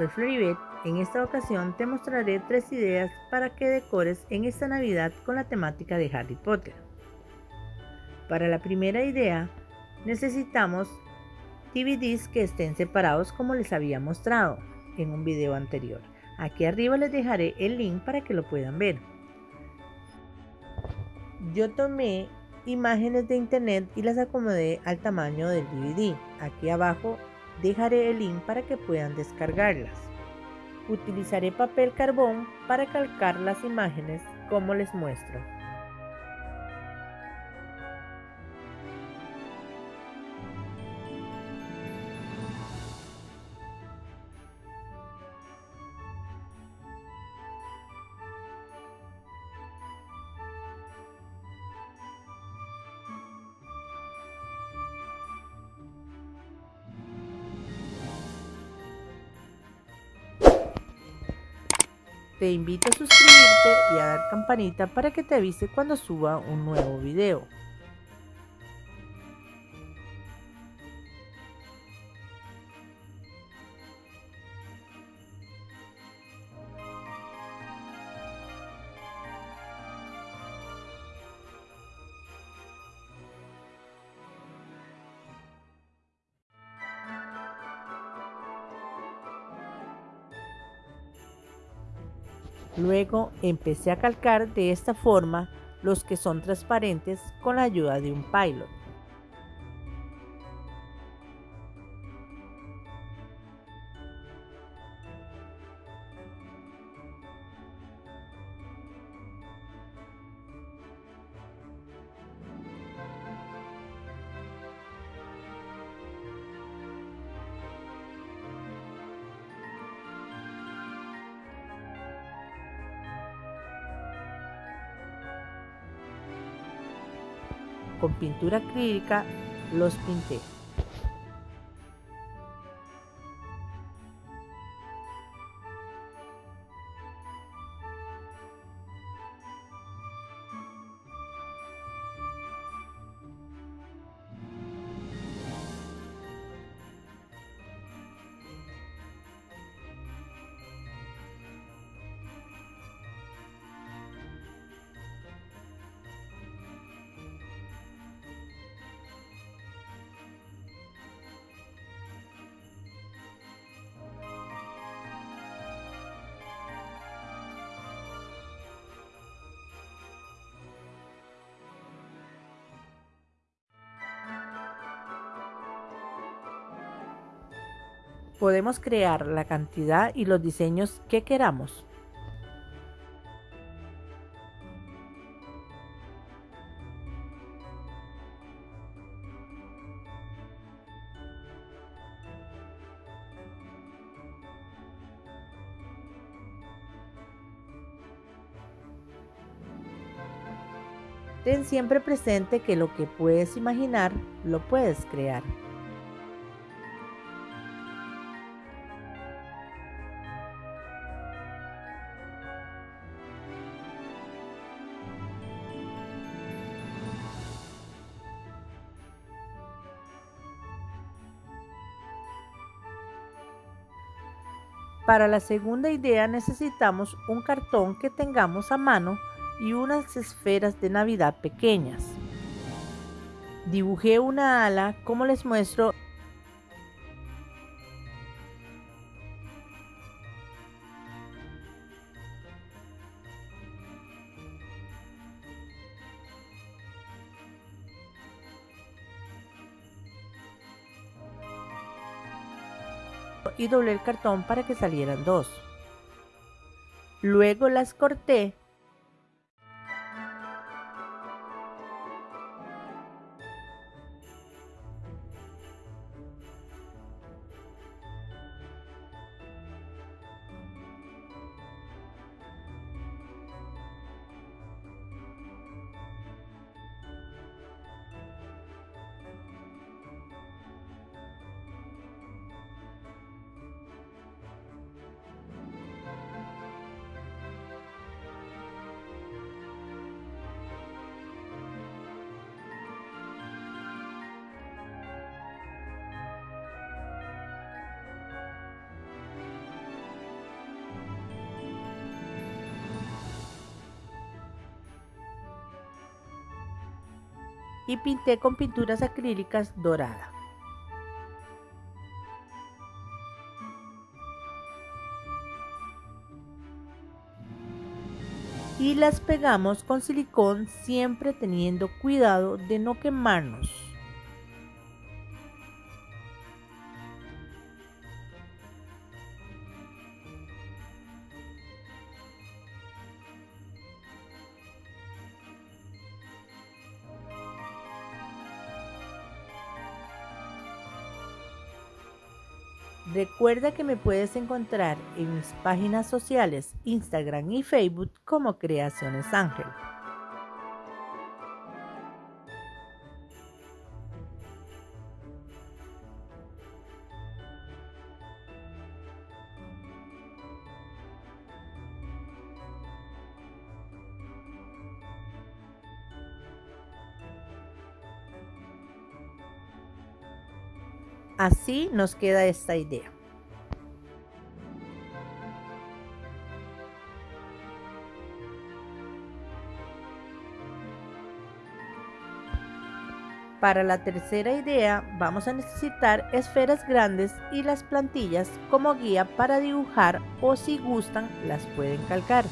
soy Floribet. En esta ocasión te mostraré tres ideas para que decores en esta Navidad con la temática de Harry Potter. Para la primera idea, necesitamos DVDs que estén separados como les había mostrado en un video anterior. Aquí arriba les dejaré el link para que lo puedan ver. Yo tomé imágenes de internet y las acomodé al tamaño del DVD. Aquí abajo dejaré el link para que puedan descargarlas. Utilizaré papel carbón para calcar las imágenes como les muestro. Te invito a suscribirte y a dar campanita para que te avise cuando suba un nuevo video. Luego empecé a calcar de esta forma los que son transparentes con la ayuda de un pilot. Con pintura acrílica los pinté. Podemos crear la cantidad y los diseños que queramos. Ten siempre presente que lo que puedes imaginar, lo puedes crear. Para la segunda idea necesitamos un cartón que tengamos a mano y unas esferas de Navidad pequeñas. Dibujé una ala como les muestro y doblé el cartón para que salieran dos. Luego las corté y pinté con pinturas acrílicas dorada. Y las pegamos con silicón siempre teniendo cuidado de no quemarnos. Recuerda que me puedes encontrar en mis páginas sociales Instagram y Facebook como Creaciones Ángel. Así nos queda esta idea. Para la tercera idea vamos a necesitar esferas grandes y las plantillas como guía para dibujar o si gustan las pueden calcar.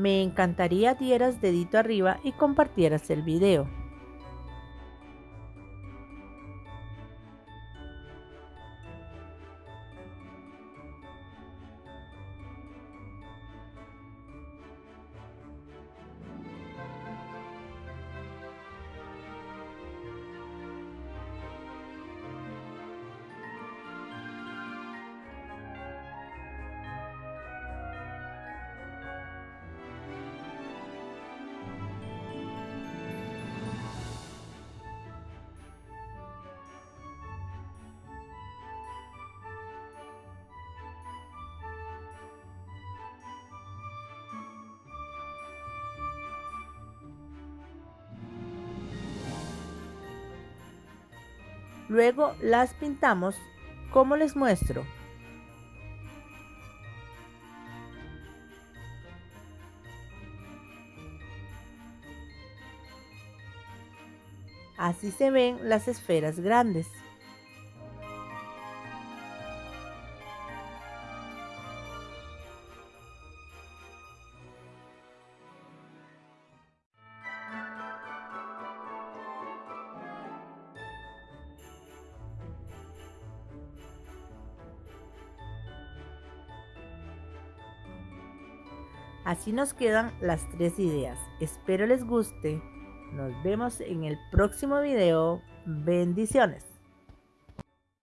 Me encantaría dieras dedito arriba y compartieras el video. Luego las pintamos como les muestro. Así se ven las esferas grandes. Así nos quedan las tres ideas. Espero les guste. Nos vemos en el próximo video. Bendiciones.